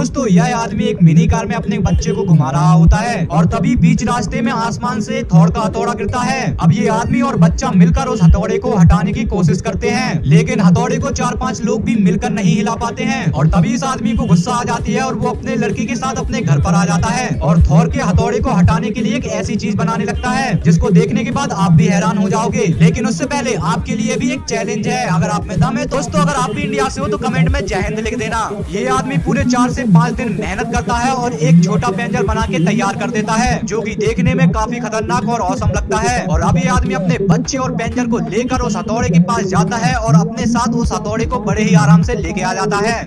दोस्तों यह आदमी एक मिनी कार में अपने बच्चे को घुमा रहा होता है और तभी बीच रास्ते में आसमान से थौड़ का हथौड़ा गिरता है। अब ये आदमी और बच्चा मिलकर उस हथौड़े को हटाने की कोशिश करते हैं, लेकिन हथौड़े को चार पाँच लोग भी मिलकर नहीं हिला पाते हैं और तभी इस आदमी को गुस्सा आ जाती है और वो अपने लड़की के साथ अपने घर पर आ जाता है और थौर के हथौड़े को हटाने के लिए एक ऐसी चीज़ बनाने लगता है, जिसको देखने के बाद आप भी हैरान हो जाओगे। लेकिन उससे पहले आपके लिए भी एक चैलेंज है। अगर आप में दम है दोस्तों, अगर आप भी इंडिया से हो तो कमेंट में जय हिंद लिख देना। ये आदमी पूरे चार से पाँच दिन मेहनत करता है और एक छोटा पेंजर बना के तैयार कर देता है, जो कि देखने में काफ़ी खतरनाक और औसम लगता है। और अभी आदमी अपने बच्चे और पेंजर को लेकर उस हथौड़े के पास जाता है और अपने साथ उस हथौड़े को बड़े ही आराम से लेके आ जाता है।